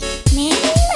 make me.